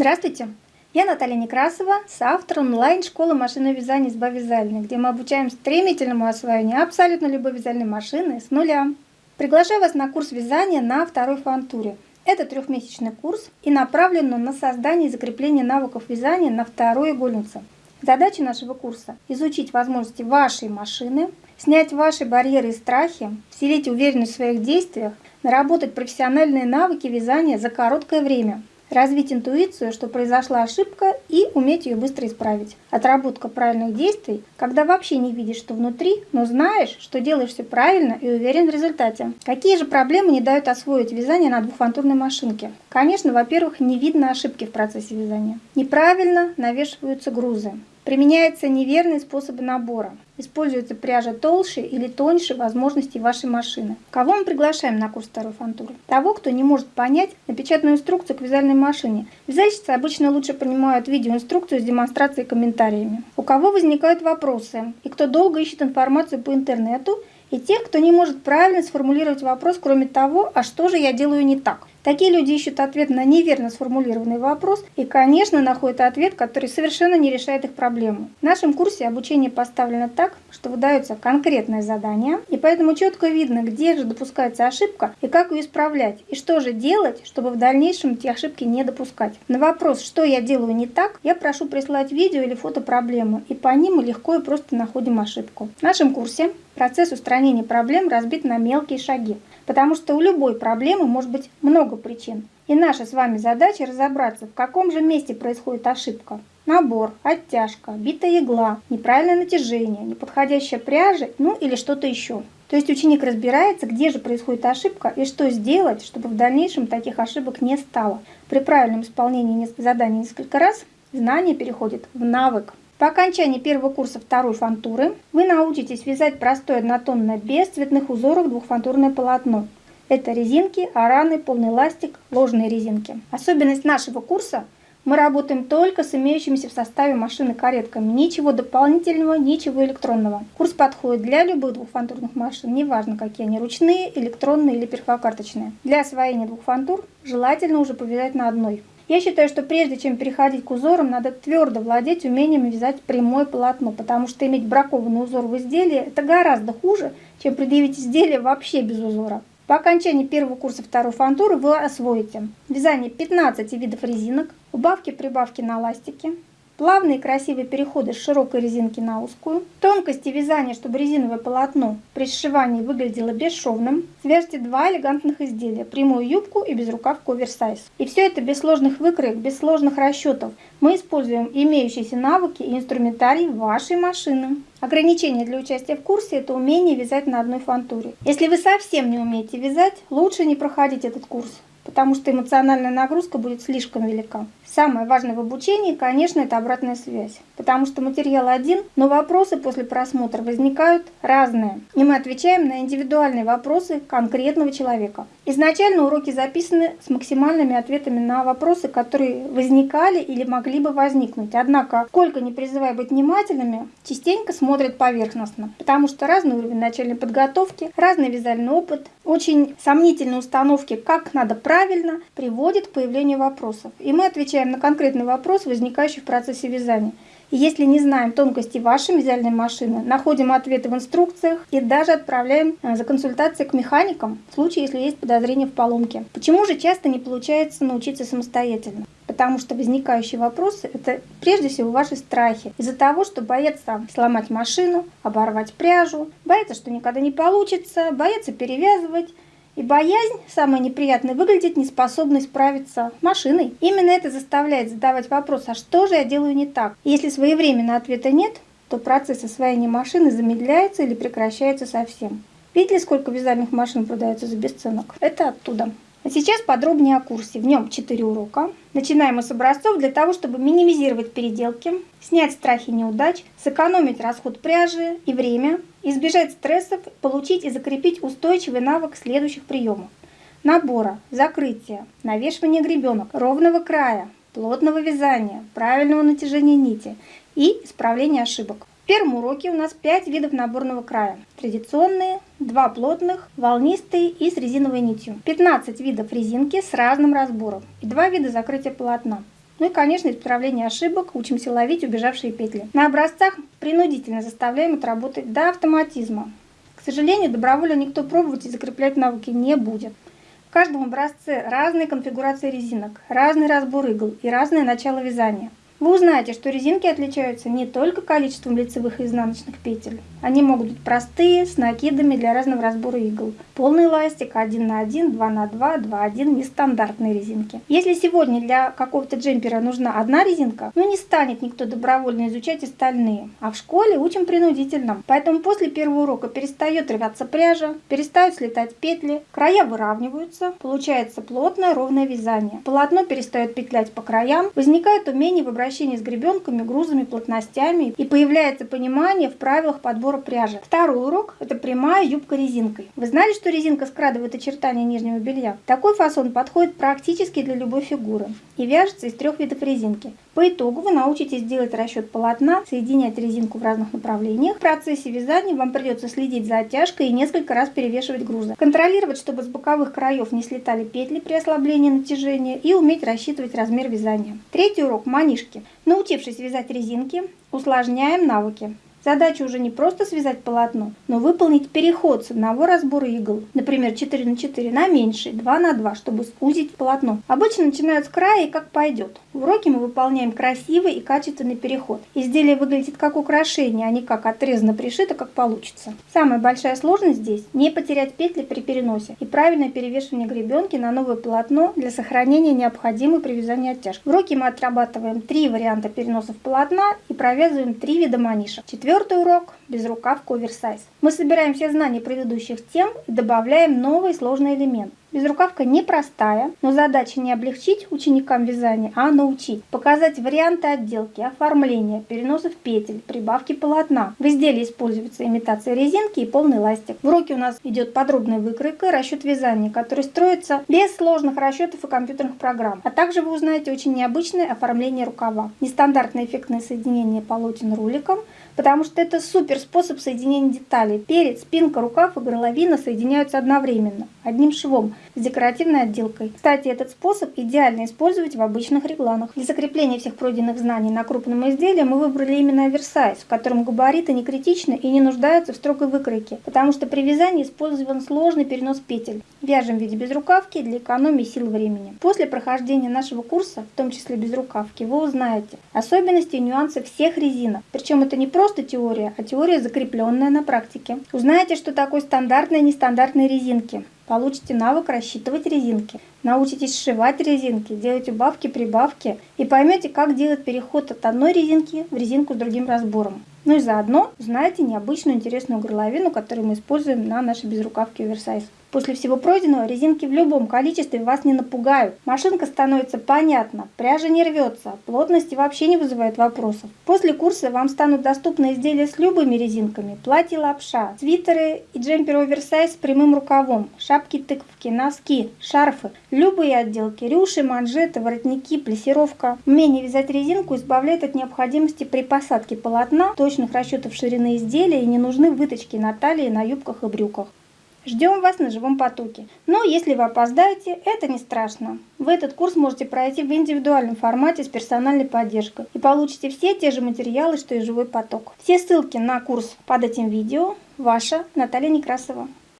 Здравствуйте! Я Наталья Некрасова, соавтор онлайн-школы машинного вязания с Вязальной, где мы обучаем стремительному освоению абсолютно любой вязальной машины с нуля. Приглашаю вас на курс вязания на второй фантуре. Это трехмесячный курс и направлен на создание и закрепление навыков вязания на второй игольнице. Задача нашего курса – изучить возможности вашей машины, снять ваши барьеры и страхи, вселить уверенность в своих действиях, наработать профессиональные навыки вязания за короткое время – развить интуицию, что произошла ошибка, и уметь ее быстро исправить. Отработка правильных действий, когда вообще не видишь, что внутри, но знаешь, что делаешь все правильно и уверен в результате. Какие же проблемы не дают освоить вязание на двухфантурной машинке? Конечно, во-первых, не видно ошибки в процессе вязания. Неправильно навешиваются грузы. Применяются неверные способы набора. Используется пряжа толще или тоньше возможностей вашей машины. Кого мы приглашаем на курс второй фантуры? Того, кто не может понять напечатанную инструкцию к вязальной машине. Вязальщицы обычно лучше понимают видеоинструкцию с демонстрацией и комментариями. У кого возникают вопросы и кто долго ищет информацию по интернету, и тех, кто не может правильно сформулировать вопрос, кроме того, а что же я делаю не так. Такие люди ищут ответ на неверно сформулированный вопрос и, конечно, находят ответ, который совершенно не решает их проблему. В нашем курсе обучение поставлено так, что выдаются конкретные задания, и поэтому четко видно, где же допускается ошибка и как ее исправлять, и что же делать, чтобы в дальнейшем эти ошибки не допускать. На вопрос, что я делаю не так, я прошу прислать видео или фото проблемы, и по ним мы легко и просто находим ошибку. В нашем курсе процесс устранения проблем разбит на мелкие шаги. Потому что у любой проблемы может быть много причин. И наша с вами задача разобраться, в каком же месте происходит ошибка. Набор, оттяжка, битая игла, неправильное натяжение, неподходящая пряжа, ну или что-то еще. То есть ученик разбирается, где же происходит ошибка и что сделать, чтобы в дальнейшем таких ошибок не стало. При правильном исполнении заданий несколько раз знание переходит в навык. По окончании первого курса второй фантуры вы научитесь вязать простое однотонное без цветных узоров двухфантурное полотно. Это резинки, араны, полный ластик, ложные резинки. Особенность нашего курса – мы работаем только с имеющимися в составе машины каретками. Ничего дополнительного, ничего электронного. Курс подходит для любых двухфантурных машин, неважно какие они, ручные, электронные или перфокарточные. Для освоения двух фантур желательно уже повязать на одной. Я считаю, что прежде чем переходить к узорам, надо твердо владеть умением вязать прямое полотно, потому что иметь бракованный узор в изделии – это гораздо хуже, чем предъявить изделие вообще без узора. По окончании первого курса второй фантуры вы освоите вязание 15 видов резинок, убавки-прибавки на ластике, Плавные красивые переходы с широкой резинки на узкую. Тонкости вязания, чтобы резиновое полотно при сшивании выглядело бесшовным. Свяжите два элегантных изделия. Прямую юбку и безрукавку оверсайз. И все это без сложных выкроек, без сложных расчетов. Мы используем имеющиеся навыки и инструментарий вашей машины. Ограничение для участия в курсе – это умение вязать на одной фантуре. Если вы совсем не умеете вязать, лучше не проходить этот курс потому что эмоциональная нагрузка будет слишком велика. Самое важное в обучении, конечно, это обратная связь, потому что материал один, но вопросы после просмотра возникают разные, и мы отвечаем на индивидуальные вопросы конкретного человека. Изначально уроки записаны с максимальными ответами на вопросы, которые возникали или могли бы возникнуть. Однако, сколько не призывая быть внимательными, частенько смотрят поверхностно, потому что разный уровень начальной подготовки, разный вязальный опыт, очень сомнительные установки, как надо правильно, приводит к появлению вопросов. И мы отвечаем на конкретный вопрос, возникающий в процессе вязания. И если не знаем тонкости вашей вязальной машины, находим ответы в инструкциях и даже отправляем э, за консультацией к механикам, в случае, если есть подозрение в поломке. Почему же часто не получается научиться самостоятельно? Потому что возникающие вопросы – это прежде всего ваши страхи. Из-за того, что боятся сломать машину, оборвать пряжу, боятся, что никогда не получится, боятся перевязывать, и боязнь, самое неприятное, выглядит неспособной справиться машиной. Именно это заставляет задавать вопрос, а что же я делаю не так? Если своевременно ответа нет, то процесс освоения машины замедляется или прекращается совсем. Видели, сколько вязальных машин продается за бесценок? Это оттуда. А сейчас подробнее о курсе. В нем 4 урока. Начинаем мы с образцов для того, чтобы минимизировать переделки, снять страхи неудач, сэкономить расход пряжи и время, избежать стрессов, получить и закрепить устойчивый навык следующих приемов. Набора, закрытия, навешивания гребенок, ровного края, плотного вязания, правильного натяжения нити и исправления ошибок первом уроке у нас 5 видов наборного края. Традиционные, 2 плотных, волнистые и с резиновой нитью. 15 видов резинки с разным разбором и 2 вида закрытия полотна. Ну и, конечно, исправление ошибок, учимся ловить убежавшие петли. На образцах принудительно заставляем отработать до автоматизма. К сожалению, добровольно никто пробовать и закреплять навыки не будет. В каждом образце разные конфигурации резинок, разный разбор игл и разное начало вязания. Вы узнаете, что резинки отличаются не только количеством лицевых и изнаночных петель. Они могут быть простые, с накидами для разного разбора игл. Полный эластик, 1 на 1, 2 на 2, 2 1, нестандартные резинки. Если сегодня для какого-то джемпера нужна одна резинка, ну не станет никто добровольно изучать остальные. А в школе учим принудительно. Поэтому после первого урока перестает рваться пряжа, перестают слетать петли, края выравниваются, получается плотное ровное вязание. Полотно перестает петлять по краям, возникает умение в обращении с гребенками, грузами, плотностями и появляется понимание в правилах подбора пряжи. Второй урок – это прямая юбка резинкой. Вы знали, что резинка скрадывает очертания нижнего белья? Такой фасон подходит практически для любой фигуры и вяжется из трех видов резинки. По итогу вы научитесь делать расчет полотна, соединять резинку в разных направлениях. В процессе вязания вам придется следить за оттяжкой и несколько раз перевешивать грузы. Контролировать, чтобы с боковых краев не слетали петли при ослаблении натяжения и уметь рассчитывать размер вязания. Третий урок – манишки. Научившись вязать резинки, усложняем навыки. Задача уже не просто связать полотно, но выполнить переход с одного разбора игл, например 4 на 4 на меньший, 2 на 2, чтобы сузить полотно. Обычно начинают с края и как пойдет. В уроке мы выполняем красивый и качественный переход. Изделие выглядит как украшение, а не как отрезано пришито, как получится. Самая большая сложность здесь – не потерять петли при переносе и правильное перевешивание гребенки на новое полотно для сохранения необходимой при вязании оттяжки. В уроке мы отрабатываем три варианта переносов полотна и провязываем три вида манишек. Четвертый урок – безрукавка оверсайз. Мы собираем все знания предыдущих тем и добавляем новый сложный элемент. Безрукавка непростая, но задача не облегчить ученикам вязания, а научить. Показать варианты отделки, оформления, переносов петель, прибавки полотна. В изделии используется имитация резинки и полный ластик. В уроке у нас идет подробная выкройка, расчет вязания, который строится без сложных расчетов и компьютерных программ. А также вы узнаете очень необычное оформление рукава. Нестандартное эффектное соединение полотен руликом, потому что это супер способ соединения деталей. Перед, спинка, рукав и горловина соединяются одновременно, одним швом с декоративной отделкой. Кстати, этот способ идеально использовать в обычных регланах. Для закрепления всех пройденных знаний на крупном изделии мы выбрали именно оверсайз, в котором габариты не критичны и не нуждаются в строгой выкройке, потому что при вязании использован сложный перенос петель. Вяжем в виде безрукавки для экономии сил времени. После прохождения нашего курса, в том числе безрукавки, вы узнаете особенности и нюансы всех резинок. Причем это не просто теория, а теория закрепленная на практике. Узнаете, что такое стандартные и нестандартные резинки, Получите навык рассчитывать резинки, научитесь сшивать резинки, делать убавки, прибавки и поймете, как делать переход от одной резинки в резинку с другим разбором. Ну и заодно узнаете необычную интересную горловину, которую мы используем на нашей безрукавке оверсайз. После всего пройденного резинки в любом количестве вас не напугают. Машинка становится понятна, пряжа не рвется, плотности вообще не вызывает вопросов. После курса вам станут доступны изделия с любыми резинками, платье лапша, свитеры и джемперы оверсайз с прямым рукавом, шапки-тыковки, носки, шарфы, любые отделки, рюши, манжеты, воротники, плессировка. Умение вязать резинку избавляет от необходимости при посадке полотна, точных расчетов ширины изделия и не нужны выточки на талии, на юбках и брюках. Ждем вас на живом потоке. Но если вы опоздаете, это не страшно. Вы этот курс можете пройти в индивидуальном формате с персональной поддержкой и получите все те же материалы, что и живой поток. Все ссылки на курс под этим видео. Ваша Наталья Некрасова.